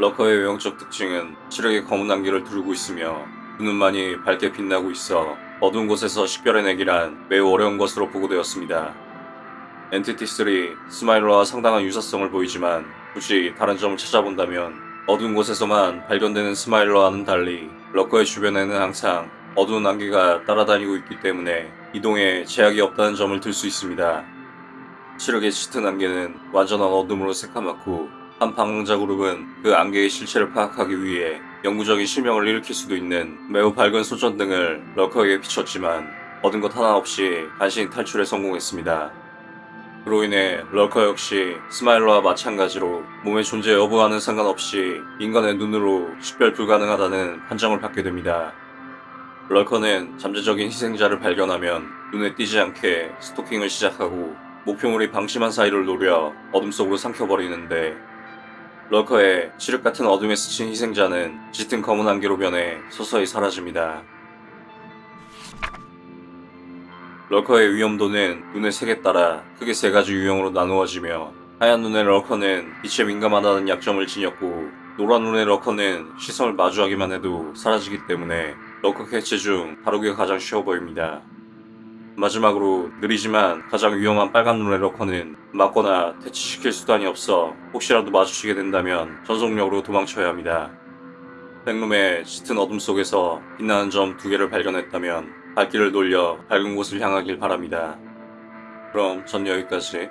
러커의 외형적 특징은 칠흑의 검은 안개를 두르고 있으며 눈만이 밝게 빛나고 있어 어두운 곳에서 식별해내기란 매우 어려운 것으로 보고되었습니다. Entity 3 스마일러와 상당한 유사성을 보이지만 굳이 다른 점을 찾아본다면 어두운 곳에서만 발견되는 스마일러와는 달리 러커의 주변에는 항상 어두운 안개가 따라다니고 있기 때문에 이동에 제약이 없다는 점을 들 수 있습니다. 칠흑의 짙은 안개는 완전한 어둠으로 새까맣고 한 방랑자 그룹은 그 안개의 실체를 파악하기 위해 영구적인 실명을 일으킬 수도 있는 매우 밝은 손전등을 러커에게 비췄지만 얻은 것 하나 없이 간신히 탈출에 성공했습니다. 그로 인해 럴커 역시 스마일러와 마찬가지로 몸의 존재 여부와는 상관없이 인간의 눈으로 식별 불가능하다는 판정을 받게 됩니다. 럴커는 잠재적인 희생자를 발견하면 눈에 띄지 않게 스토킹을 시작하고 목표물이 방심한 사이를 노려 어둠 속으로 삼켜버리는데 럴커의 칠흑 같은 어둠에 스친 희생자는 짙은 검은 안개로 변해 서서히 사라집니다. 럴커의 위험도는 눈의 색에 따라 크게 세 가지 유형으로 나누어지며 하얀 눈의 럴커는 빛에 민감하다는 약점을 지녔고 노란 눈의 럴커는 시선을 마주하기만 해도 사라지기 때문에 럴커 개체 중 다루기가 가장 쉬워 보입니다. 마지막으로 느리지만 가장 위험한 빨간 눈의 럴커는 맞거나 대치시킬 수단이 없어 혹시라도 마주치게 된다면 전속력으로 도망쳐야 합니다. 백룸의 짙은 어둠 속에서 빛나는 점 두 개를 발견했다면 발길을 돌려 밝은 곳을 향하길 바랍니다. 그럼 전 여기까지.